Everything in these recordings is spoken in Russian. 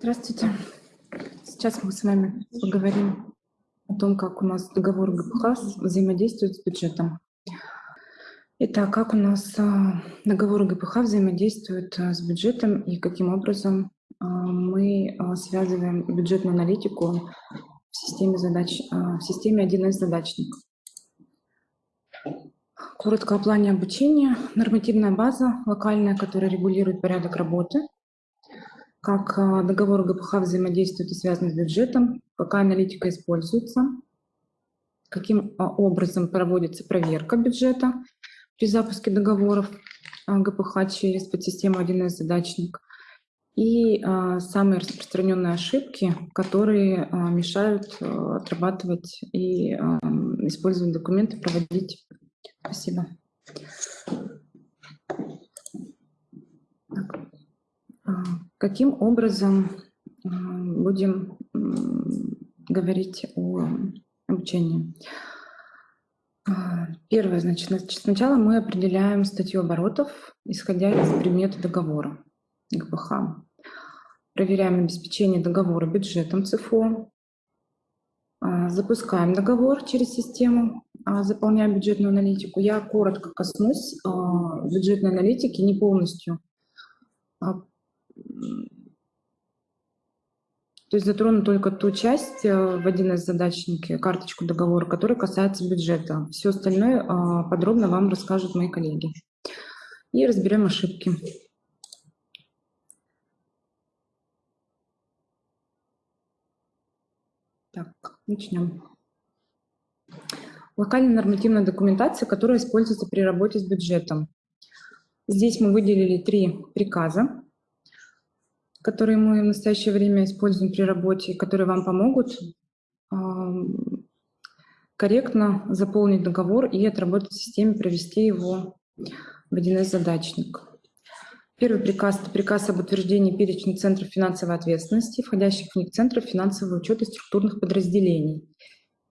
Здравствуйте. Сейчас мы с вами поговорим о том, как у нас договор ГПХ взаимодействует с бюджетом. Итак, как у нас а, договор ГПХ взаимодействует а, с бюджетом и каким образом а, мы связываем бюджетную аналитику в системе, задач, в системе 1С задачник. Коротко о плане обучения. Нормативная база локальная, которая регулирует порядок работы – как а, договор ГПХ взаимодействует и связан с бюджетом, какая аналитика используется, каким а, образом проводится проверка бюджета при запуске договоров а, ГПХ через подсистему 1С задачник и самые распространенные ошибки, которые мешают отрабатывать и использовать документы, проводить. Спасибо. Каким образом а, будем говорить о обучении? А, первое, значит, сначала мы определяем статью оборотов, исходя из предмета договора ГПХ. Проверяем обеспечение договора бюджетом ЦФО, а, запускаем договор через систему, заполняем бюджетную аналитику. Я коротко коснусь бюджетной аналитики, не полностью то есть затрону только ту часть э, в один из задачники, карточку договора, которая касается бюджета. Все остальное а, подробно вам расскажут мои коллеги. И разберем ошибки. Так, начнем. Локальная нормативная документация, которая используется при работе с бюджетом. Здесь мы выделили три приказа которые мы в настоящее время используем при работе, которые вам помогут корректно заполнить договор и отработать в системе, провести его в 1С задачник. Первый приказ – это приказ об утверждении перечня центров финансовой ответственности, входящих в них центров финансового учета структурных подразделений.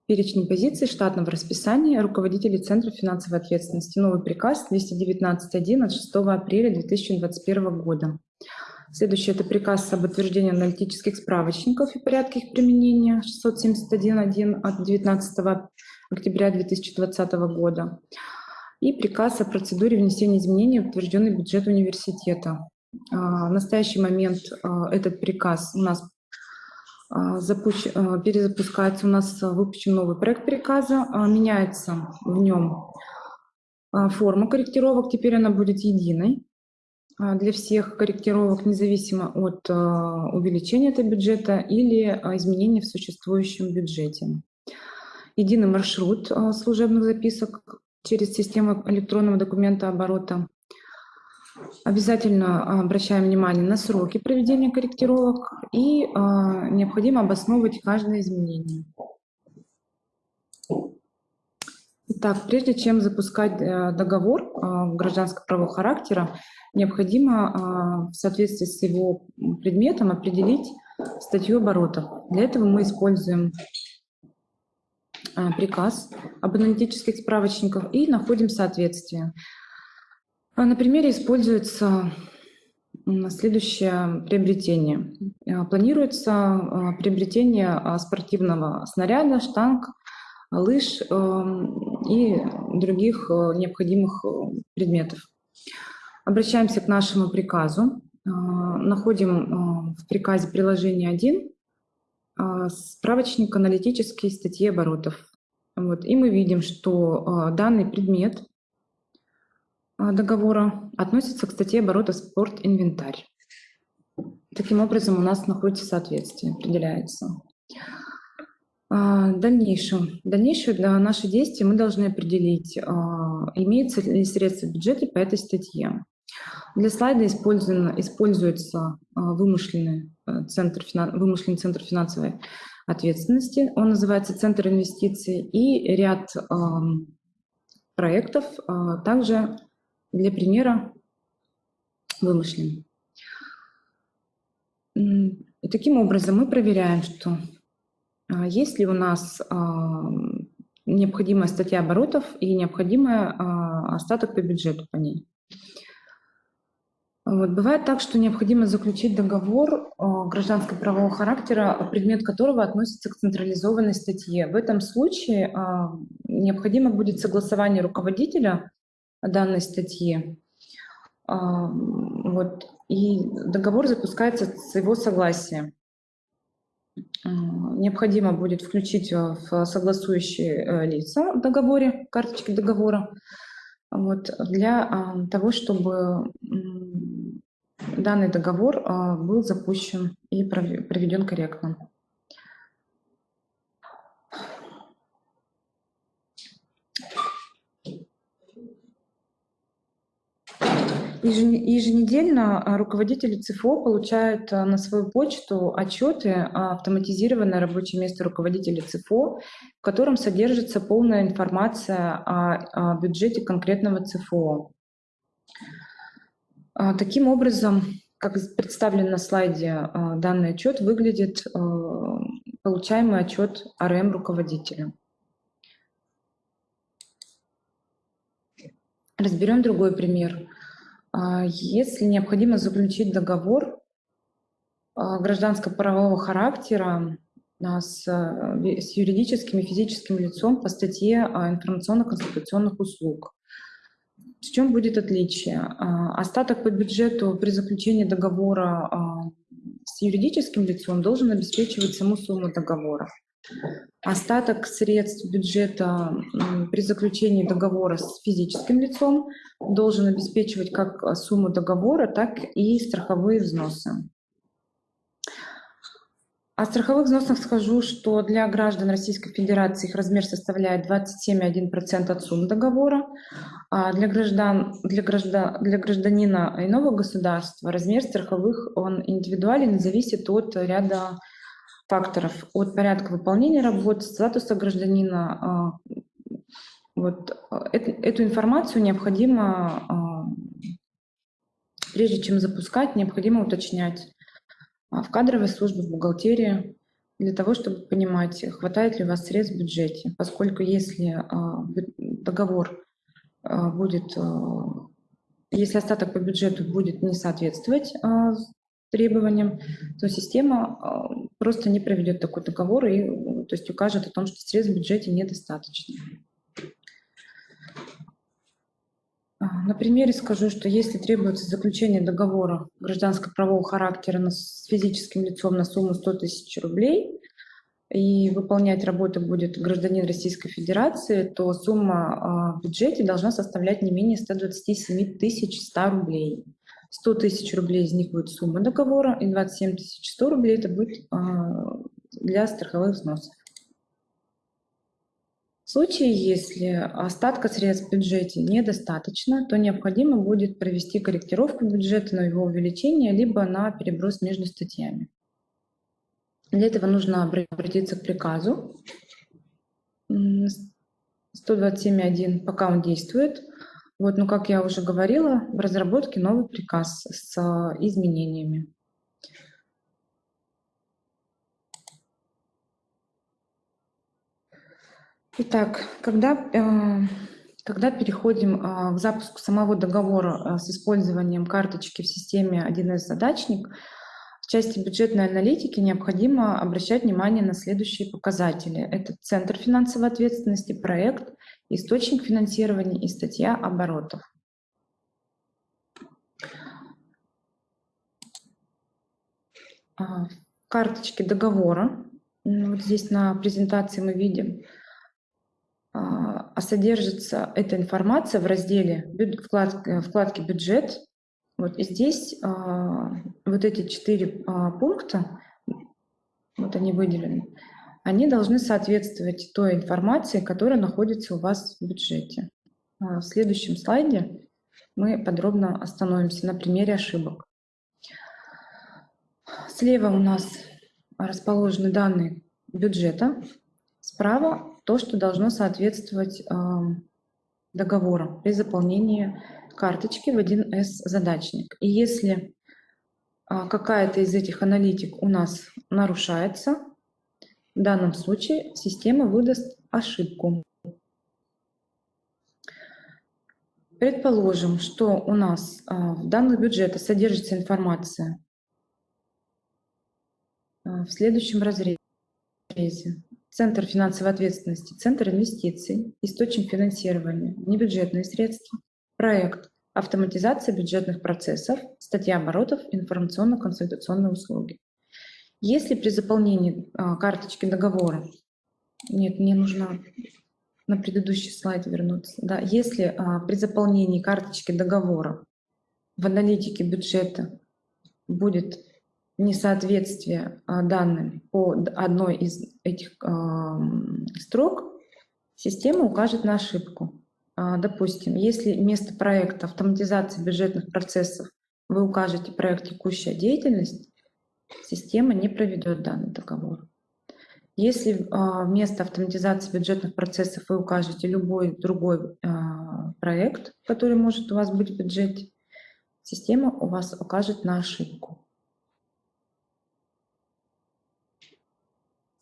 Перечень позиций штатного расписания руководителей Центров финансовой ответственности. Новый приказ 219.1 от 6 апреля 2021 года. Следующее – это приказ об утверждении аналитических справочников и порядке их применения 671.1 от 19 октября 2020 года. И приказ о процедуре внесения изменений в утвержденный бюджет университета. А, в настоящий момент а, этот приказ у нас а, запущ... перезапускается, у нас выпущен новый проект приказа, меняется в нем форма корректировок, теперь она будет единой. А, для всех корректировок, независимо от а, увеличения этого бюджета или а, изменения в существующем бюджете. Единый маршрут служебных записок через систему электронного документа оборота. Обязательно обращаем внимание на сроки проведения корректировок и необходимо обосновывать каждое изменение. Итак, прежде чем запускать э, договор гражданско-правового характера, необходимо а, в соответствии с его предметом определить статью оборотов. Для этого мы используем приказ об аналитических справочниках и находим соответствие. На примере используется следующее приобретение. Планируется приобретение спортивного снаряда, штанг, лыж и других необходимых предметов. Обращаемся к нашему приказу, а, находим в приказе приложение 1 а, справочник аналитические статьи оборотов. Вот. И мы видим, что данный предмет договора относится к статье оборота «Спорт-инвентарь». Таким образом, у нас находится соответствие, определяется. В дальнейшем, дальнейшее для наших действий мы должны определить, имеются ли средства в бюджете по этой статье. Для слайда используется а, вымышленный э, центр, вымышленный центр финансовой ответственности. Он называется Центр инвестиций и ряд проектов а, также для примера вымышленный. И таким образом мы проверяем, что а, есть ли у нас необходимая статья оборотов и необходимый остаток по бюджету по ней. Вот. Бывает так, что необходимо заключить договор гражданского правового характера, предмет которого относится к централизованной статье. В этом случае необходимо будет согласование руководителя данной статьи. Вот. И договор запускается с его согласия. Необходимо будет включить в согласующие э, лица в договоре, карточки договора, вот, для того, чтобы данный договор был запущен и проведен корректно. Еженедельно а, руководители ЦФО получают а, на свою почту отчеты автоматизированное рабочее место руководителя ЦФО, в котором содержится полная информация о бюджете конкретного ЦФО. А, таким образом, как представлен на слайде, а, данный отчет выглядит а, получаемый отчет РМ руководителя. Разберем другой пример. Если необходимо заключить договор гражданско-правового характера с, с юридическим и физическим лицом по статье информационно-консультационных услуг, в чем будет отличие? А, остаток по бюджету при заключении договора а, с юридическим лицом должен обеспечивать саму сумму договора. Остаток средств бюджета при заключении договора с физическим лицом должен обеспечивать как сумму договора, так и страховые взносы. О страховых взносах скажу, что для граждан Российской Федерации их размер составляет 27,1% от суммы договора, а для, граждан, для, граждан, для гражданина иного государства размер страховых он индивидуален и зависит от ряда факторов, от порядка выполнения работ, статуса гражданина. А, вот, эту информацию необходимо, а, прежде чем запускать, необходимо уточнять а, в кадровой службе, в бухгалтерии, для того, чтобы понимать, хватает ли у вас средств в бюджете. Поскольку если договор будет, если остаток по бюджету будет не соответствовать требованиям, то система просто не проведет такой договор и то есть укажет о том, что средств в бюджете недостаточно. А, на примере скажу, что если требуется заключение договора гражданско-правового характера с физическим лицом на сумму 100 тысяч рублей, и выполнять работу будет гражданин Российской Федерации, то сумма а, в бюджете должна составлять не менее 127 тысяч 100 рублей. 100 тысяч рублей из них будет сумма договора, и 27 тысяч 100 рублей это будет а, для страховых взносов. В случае, если остатка средств в бюджете недостаточно, то необходимо будет провести корректировку бюджета на его увеличение, либо на переброс между статьями. Для этого нужно обратиться к приказу 127.1, пока он действует. Вот, но, как я уже говорила, в разработке новый приказ с изменениями. Итак, когда, э, когда переходим э, к запуску самого договора э, с использованием карточки в системе 1С задачник, в части бюджетной аналитики необходимо обращать внимание на следующие показатели. Это центр финансовой ответственности, проект, источник финансирования и статья оборотов. Карточки договора. Вот здесь на презентации мы видим а, а содержится эта информация в разделе вкладки, вкладки «Бюджет». Вот и здесь а, вот эти четыре а, пункта, вот они выделены, они должны соответствовать той информации, которая находится у вас в бюджете. В следующем слайде мы подробно остановимся на примере ошибок. Слева у нас расположены данные бюджета, справа то, что должно соответствовать договору при заполнении карточки в 1С задачник. И если а, какая-то из этих аналитик у нас нарушается, в данном случае система выдаст ошибку. Предположим, что у нас а, в данных бюджета содержится информация а, в следующем разрезе. Центр финансовой ответственности, Центр инвестиций, источник финансирования, небюджетные средства, проект автоматизация бюджетных процессов, статья оборотов, информационно-консультационные услуги. Если при заполнении а, карточки договора, нет, мне нужно на предыдущий слайд вернуться, да, если а, при заполнении карточки договора в аналитике бюджета будет несоответствие а, данным по одной из этих а, строк, система укажет на ошибку. А, допустим, если вместо проекта автоматизации бюджетных процессов вы укажете проект «Текущая деятельность», система не проведет данный договор. Если вместо автоматизации бюджетных процессов вы укажете любой другой проект, который может у вас быть в бюджете, система у вас укажет на ошибку.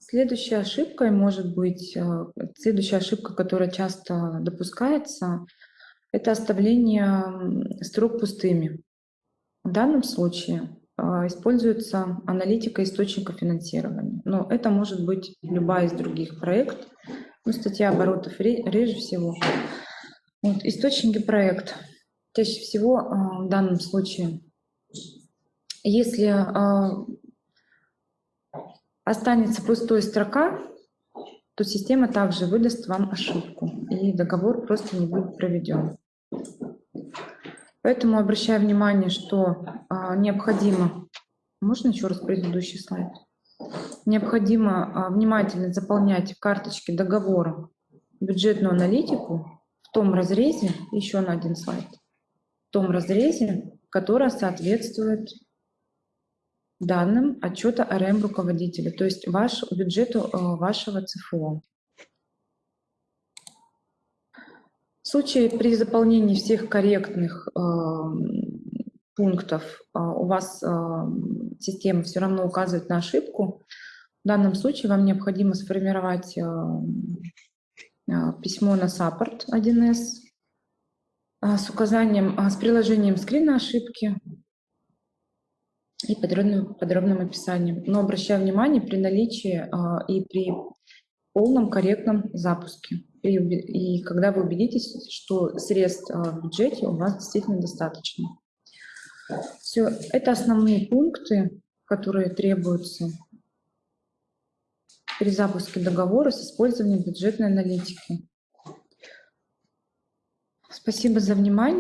Следующая ошибка может быть, э, следующая ошибка, которая часто допускается, это оставление строк пустыми. В данном случае э, используется аналитика источника финансирования. Но это может быть любая из других проектов. Ну, статья оборотов реже всего. Вот, источники проекта. Чаще всего э, в данном случае, если останется пустой строка, то система также выдаст вам ошибку, и договор просто не будет проведен. Поэтому обращаю внимание, что а, необходимо... Можно еще раз предыдущий слайд? Необходимо а, внимательно заполнять в карточке договора бюджетную аналитику в том разрезе, еще на один слайд, в том разрезе, которая соответствует данным отчета РМ руководителя, то есть ваш, бюджету э, вашего ЦФО. В случае при заполнении всех корректных э, пунктов э, у вас э, система все равно указывает на ошибку, в данном случае вам необходимо сформировать э, э, письмо на саппорт 1С э, с указанием, э, с приложением скрина ошибки, и подробным, подробным описанием. Но обращаю внимание при наличии а, и при полном корректном запуске. И, и когда вы убедитесь, что средств а, в бюджете у вас действительно достаточно. Все, это основные пункты, которые требуются при запуске договора с использованием бюджетной аналитики. Спасибо за внимание.